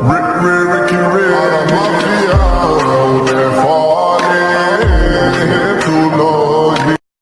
Rick, Rick, Rick, Rick.